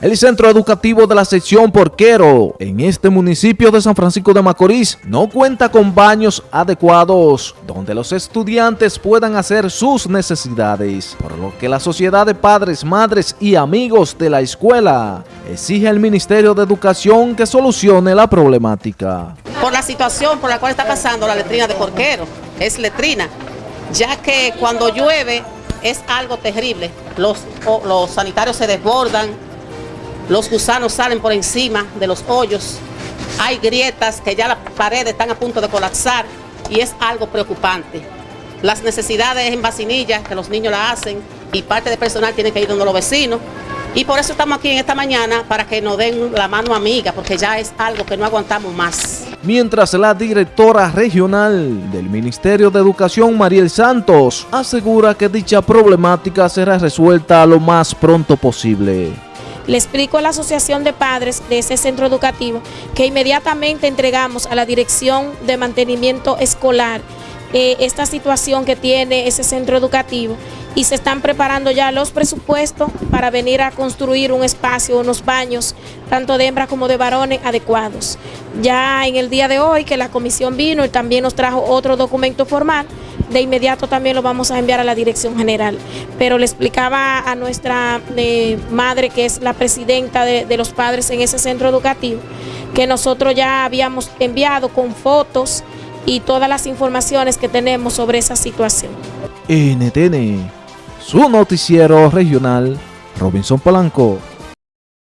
El centro educativo de la sección Porquero en este municipio de San Francisco de Macorís no cuenta con baños adecuados donde los estudiantes puedan hacer sus necesidades, por lo que la sociedad de padres, madres y amigos de la escuela exige al Ministerio de Educación que solucione la problemática. Por la situación por la cual está pasando la letrina de Porquero, es letrina, ya que cuando llueve es algo terrible, los, sanitarios se desbordan, los gusanos salen por encima de los hoyos, hay grietas que ya las paredes están a punto de colapsar y es algo preocupante. Las necesidades en vacinilla que los niños la hacen y parte del personal tiene que ir donde los vecinos. Y por eso estamos aquí en esta mañana para que nos den la mano amiga, porque ya es algo que no aguantamos más. Mientras la directora regional del Ministerio de Educación, Mariel Santos, asegura que dicha problemática será resuelta lo más pronto posible. Le explico a la Asociación de Padres de ese centro educativo que inmediatamente entregamos a la Dirección de Mantenimiento Escolar eh, esta situación que tiene ese centro educativo y se están preparando ya los presupuestos para venir a construir un espacio, unos baños, tanto de hembras como de varones adecuados. Ya en el día de hoy que la comisión vino y también nos trajo otro documento formal, de inmediato también lo vamos a enviar a la dirección general. Pero le explicaba a nuestra eh, madre, que es la presidenta de, de los padres en ese centro educativo, que nosotros ya habíamos enviado con fotos y todas las informaciones que tenemos sobre esa situación. NTN, su noticiero regional, Robinson Polanco.